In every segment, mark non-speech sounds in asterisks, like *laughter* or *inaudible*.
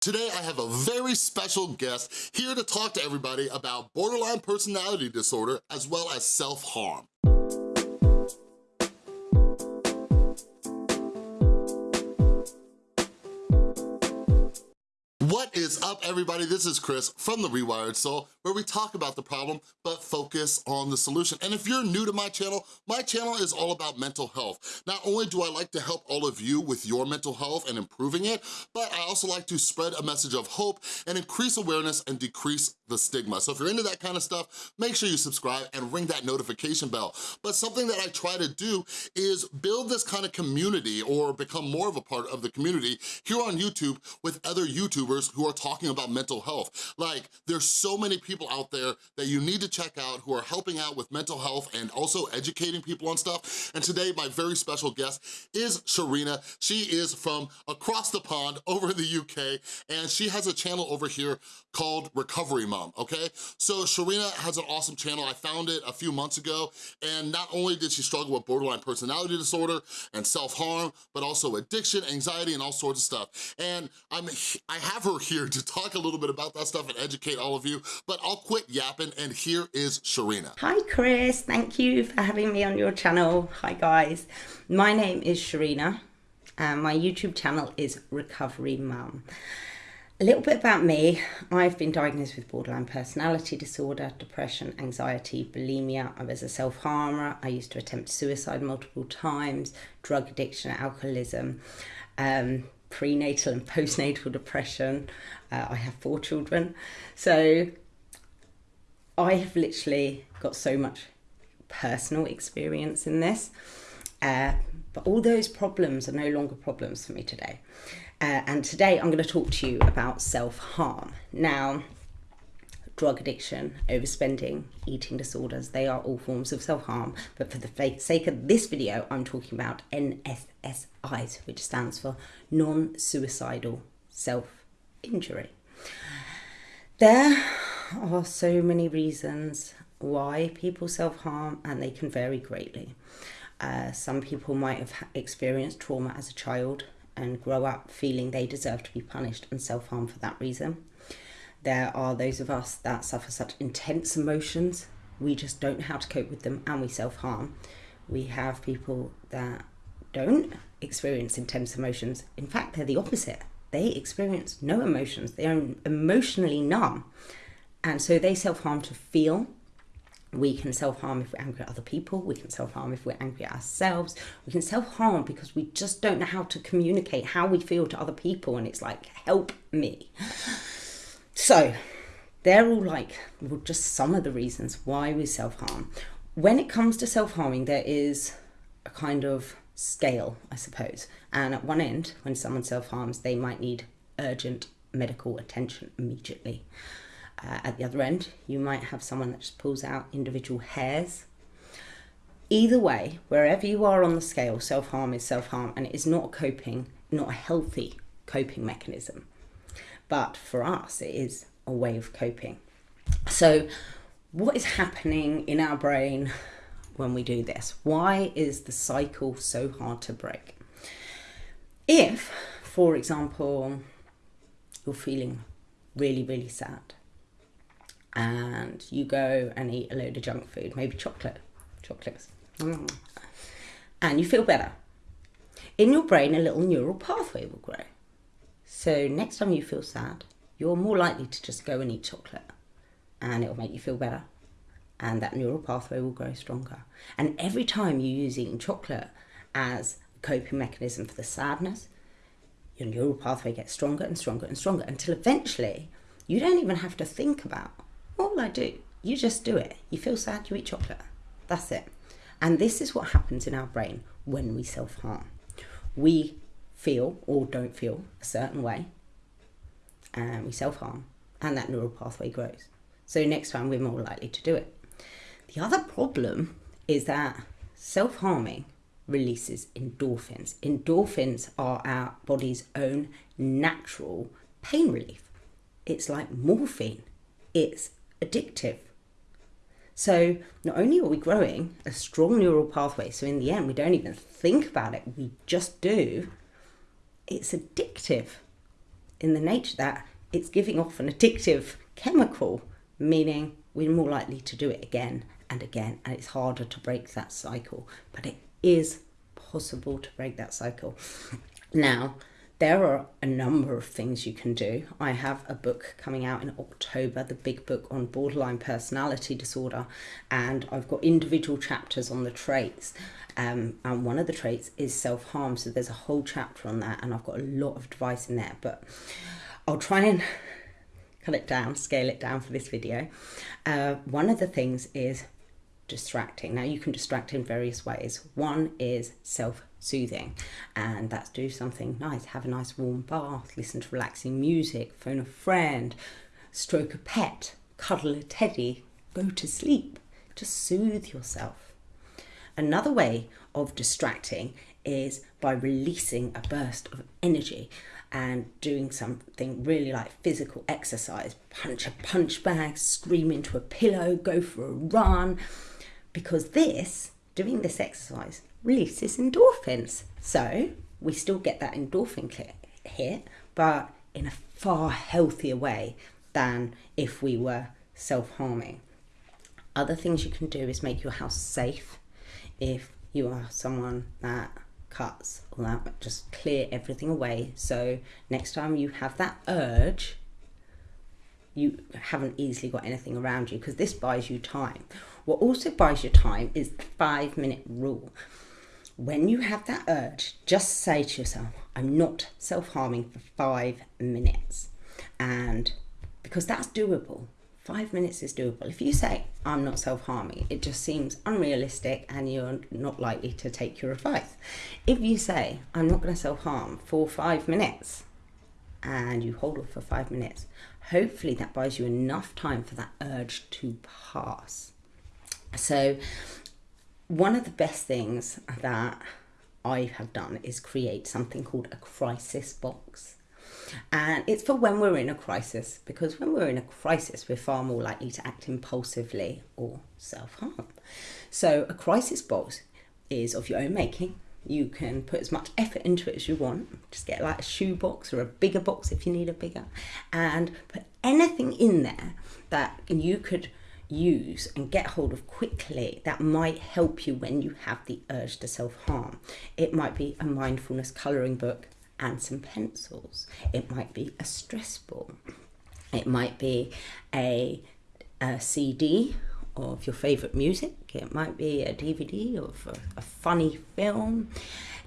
Today I have a very special guest here to talk to everybody about borderline personality disorder as well as self-harm. Is up everybody? This is Chris from The Rewired Soul where we talk about the problem but focus on the solution. And if you're new to my channel, my channel is all about mental health. Not only do I like to help all of you with your mental health and improving it, but I also like to spread a message of hope and increase awareness and decrease the stigma. So if you're into that kind of stuff, make sure you subscribe and ring that notification bell. But something that I try to do is build this kind of community or become more of a part of the community here on YouTube with other YouTubers who are talking about mental health. Like, there's so many people out there that you need to check out who are helping out with mental health and also educating people on stuff. And today, my very special guest is Sharina. She is from across the pond over in the UK, and she has a channel over here called Recovery Mom, okay? So Sharina has an awesome channel. I found it a few months ago, and not only did she struggle with borderline personality disorder and self-harm, but also addiction, anxiety, and all sorts of stuff. And I'm, I have her here to talk a little bit about that stuff and educate all of you, but I'll quit yapping, and here is Sharina. Hi Chris, thank you for having me on your channel. Hi guys, my name is Sharina, and my YouTube channel is Recovery Mum. A little bit about me. I've been diagnosed with borderline personality disorder, depression, anxiety, bulimia. I was a self-harmer. I used to attempt suicide multiple times, drug addiction, alcoholism, um, prenatal and postnatal depression. Uh, I have four children. So I have literally got so much personal experience in this. Uh, but all those problems are no longer problems for me today. Uh, and today I'm going to talk to you about self-harm. Now, drug addiction, overspending, eating disorders, they are all forms of self-harm. But for the sake of this video, I'm talking about NSSIs, which stands for non-suicidal self-injury. There are so many reasons why people self-harm and they can vary greatly. Uh, some people might have experienced trauma as a child and grow up feeling they deserve to be punished and self-harm for that reason. There are those of us that suffer such intense emotions, we just don't know how to cope with them and we self-harm. We have people that don't experience intense emotions. In fact, they're the opposite. They experience no emotions. They are emotionally numb. And so they self-harm to feel we can self-harm if we're angry at other people we can self-harm if we're angry at ourselves we can self-harm because we just don't know how to communicate how we feel to other people and it's like help me *laughs* so they're all like well, just some of the reasons why we self-harm when it comes to self-harming there is a kind of scale i suppose and at one end when someone self-harms they might need urgent medical attention immediately uh, at the other end, you might have someone that just pulls out individual hairs. Either way, wherever you are on the scale, self-harm is self-harm and it is not a coping, not a healthy coping mechanism. But for us, it is a way of coping. So what is happening in our brain when we do this? Why is the cycle so hard to break? If, for example, you're feeling really, really sad, and you go and eat a load of junk food, maybe chocolate, chocolates, mm. and you feel better. In your brain, a little neural pathway will grow. So next time you feel sad, you're more likely to just go and eat chocolate and it'll make you feel better. And that neural pathway will grow stronger. And every time you use eating chocolate as a coping mechanism for the sadness, your neural pathway gets stronger and stronger and stronger until eventually you don't even have to think about what will I do? You just do it. You feel sad, you eat chocolate. That's it. And this is what happens in our brain when we self-harm. We feel or don't feel a certain way and we self-harm and that neural pathway grows. So next time we're more likely to do it. The other problem is that self-harming releases endorphins. Endorphins are our body's own natural pain relief. It's like morphine. It's addictive. So not only are we growing a strong neural pathway, so in the end we don't even think about it, we just do, it's addictive. in the nature that it's giving off an addictive chemical, meaning we're more likely to do it again and again, and it's harder to break that cycle. But it is possible to break that cycle. Now, there are a number of things you can do. I have a book coming out in October, the big book on borderline personality disorder, and I've got individual chapters on the traits. Um, and one of the traits is self harm, so there's a whole chapter on that, and I've got a lot of advice in there. But I'll try and *laughs* cut it down, scale it down for this video. Uh, one of the things is distracting. Now, you can distract in various ways. One is self soothing, and that's do something nice, have a nice warm bath, listen to relaxing music, phone a friend, stroke a pet, cuddle a teddy, go to sleep. Just soothe yourself. Another way of distracting is by releasing a burst of energy and doing something really like physical exercise. Punch a punch bag scream into a pillow go for a run. Because this, doing this exercise, releases endorphins. So we still get that endorphin hit, but in a far healthier way than if we were self harming. Other things you can do is make your house safe if you are someone that cuts or that just clear everything away so next time you have that urge you haven't easily got anything around you because this buys you time what also buys you time is the five minute rule. When you have that urge, just say to yourself, I'm not self harming for five minutes. And because that's doable, five minutes is doable. If you say, I'm not self harming, it just seems unrealistic and you're not likely to take your advice. If you say, I'm not going to self harm for five minutes, and you hold off for five minutes, hopefully that buys you enough time for that urge to pass. So, one of the best things that I have done is create something called a crisis box. And it's for when we're in a crisis, because when we're in a crisis, we're far more likely to act impulsively or self harm. So, a crisis box is of your own making. You can put as much effort into it as you want. Just get like a shoe box or a bigger box if you need a bigger, and put anything in there that you could use and get hold of quickly that might help you when you have the urge to self harm. It might be a mindfulness colouring book and some pencils, it might be a stress ball, it might be a, a CD of your favourite music, it might be a DVD of a, a funny film.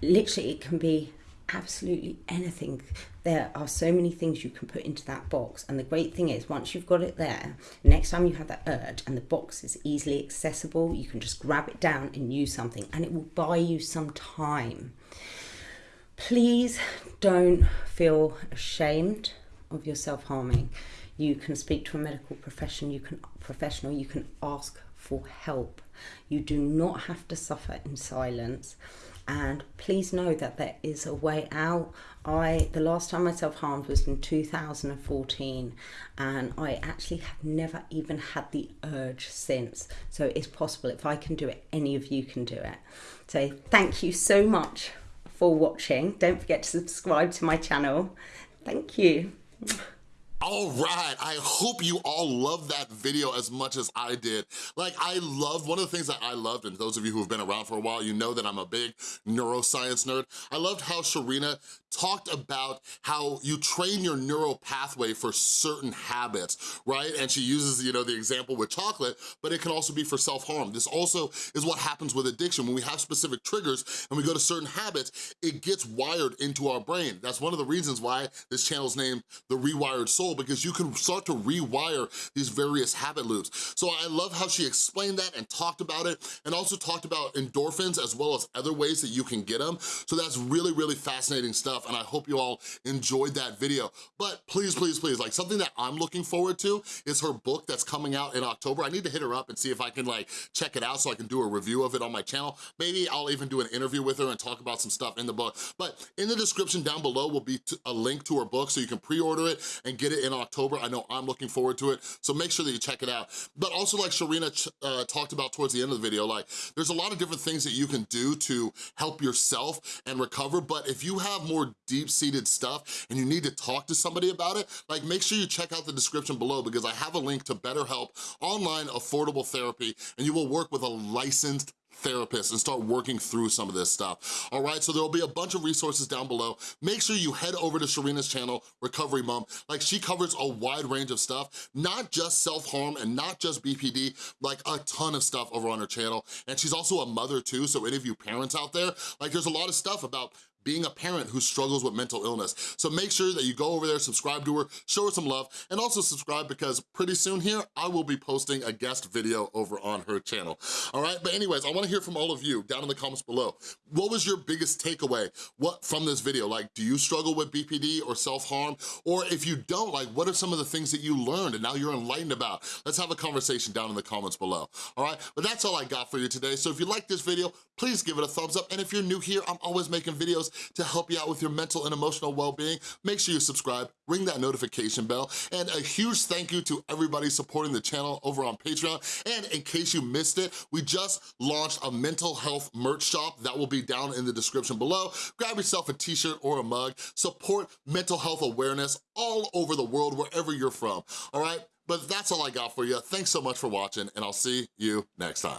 Literally, it can be absolutely anything. There are so many things you can put into that box. And the great thing is, once you've got it there, next time you have that urge and the box is easily accessible, you can just grab it down and use something, and it will buy you some time. Please don't feel ashamed of your self harming. You can speak to a medical profession, you can professional, you can ask for help. You do not have to suffer in silence and please know that there is a way out. I the last time i self-harmed was in 2014 and i actually have never even had the urge since. So it's possible if i can do it any of you can do it. So thank you so much for watching. Don't forget to subscribe to my channel. Thank you all right, I hope you all loved that video as much as I did. Like, I love, one of the things that I loved, and those of you who have been around for a while, you know that I'm a big neuroscience nerd. I loved how Sharina talked about how you train your neural pathway for certain habits, right? And she uses, you know, the example with chocolate, but it can also be for self-harm. This also is what happens with addiction. When we have specific triggers and we go to certain habits, it gets wired into our brain. That's one of the reasons why this channel's named The Rewired Soul, because you can start to rewire these various habit loops. So I love how she explained that and talked about it, and also talked about endorphins as well as other ways that you can get them. So that's really, really fascinating stuff stuff, and I hope you all enjoyed that video. But please, please, please, like something that I'm looking forward to is her book that's coming out in October. I need to hit her up and see if I can like check it out so I can do a review of it on my channel. Maybe I'll even do an interview with her and talk about some stuff in the book. But in the description down below will be a link to her book so you can pre-order it and get it in October. I know I'm looking forward to it, so make sure that you check it out. But also like Sharina uh, talked about towards the end of the video, like there's a lot of different things that you can do to help yourself and recover, but if you have more deep-seated stuff and you need to talk to somebody about it, like make sure you check out the description below because I have a link to BetterHelp online affordable therapy and you will work with a licensed therapist and start working through some of this stuff. All right, so there'll be a bunch of resources down below. Make sure you head over to Sharina's channel, Recovery Mom. Like she covers a wide range of stuff, not just self-harm and not just BPD, like a ton of stuff over on her channel. And she's also a mother too, so any of you parents out there, like there's a lot of stuff about being a parent who struggles with mental illness. So make sure that you go over there, subscribe to her, show her some love, and also subscribe because pretty soon here, I will be posting a guest video over on her channel. All right, but anyways, I wanna hear from all of you down in the comments below. What was your biggest takeaway what from this video? Like, do you struggle with BPD or self-harm? Or if you don't, like, what are some of the things that you learned and now you're enlightened about? Let's have a conversation down in the comments below, all right? But that's all I got for you today. So if you like this video, please give it a thumbs up. And if you're new here, I'm always making to help you out with your mental and emotional well-being. Make sure you subscribe, ring that notification bell, and a huge thank you to everybody supporting the channel over on Patreon. And in case you missed it, we just launched a mental health merch shop that will be down in the description below. Grab yourself a t-shirt or a mug. Support mental health awareness all over the world, wherever you're from, all right? But that's all I got for you. Thanks so much for watching, and I'll see you next time.